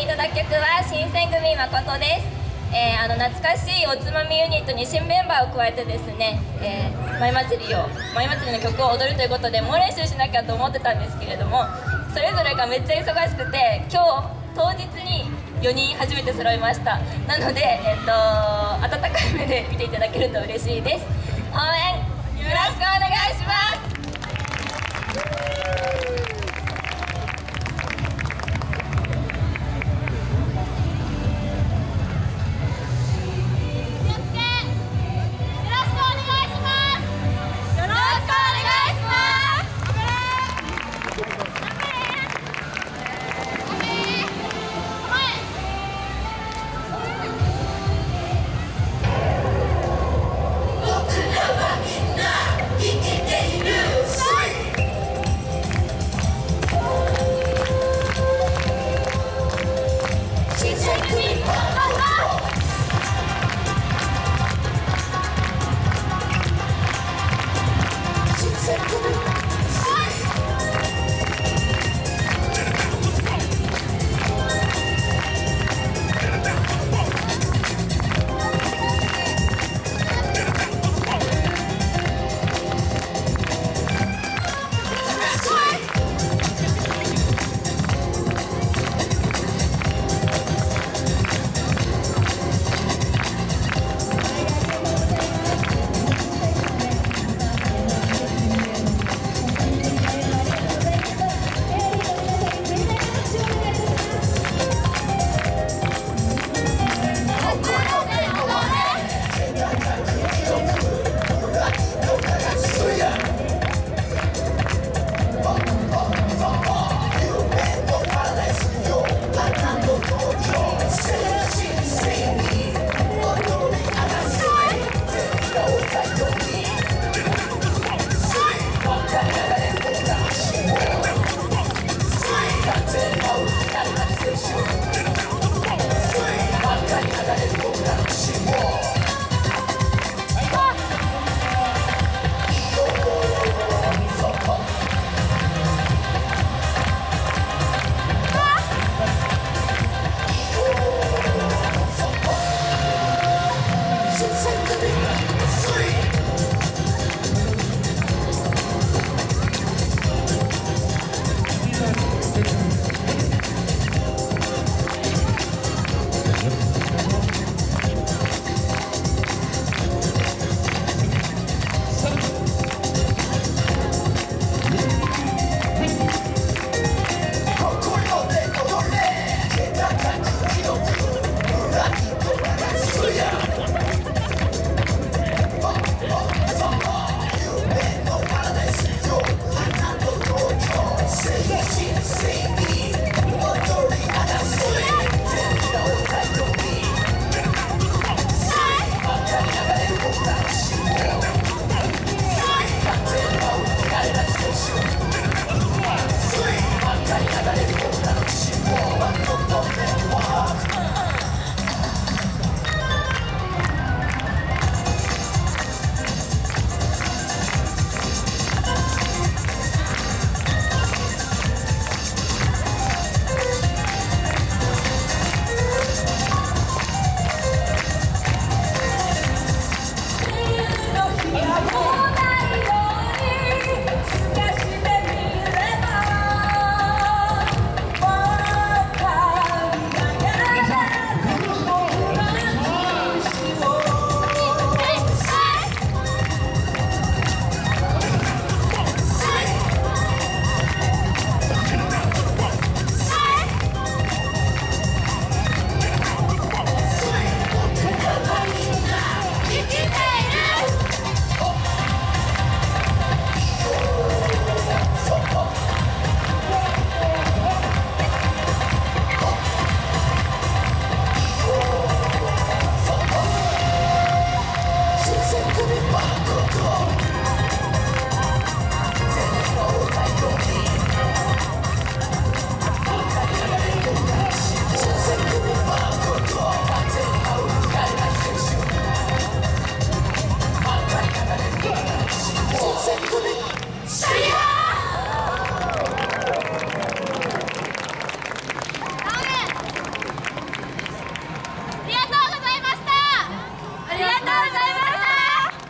いただく曲は新選組誠です、えーあの懐かしいおつまみユニットに新メンバーを加えてですね、えー、舞祭りを舞祭りの曲を踊るということで猛練習しなきゃと思ってたんですけれどもそれぞれがめっちゃ忙しくて今日当日に4人初めて揃いました。なので、えっと温かい目で見ていただけると嬉しいです。応援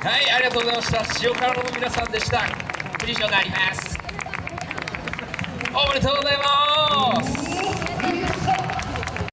はいありがとうございました。塩辛の皆さんでした。藤代があります。おめでとうございます。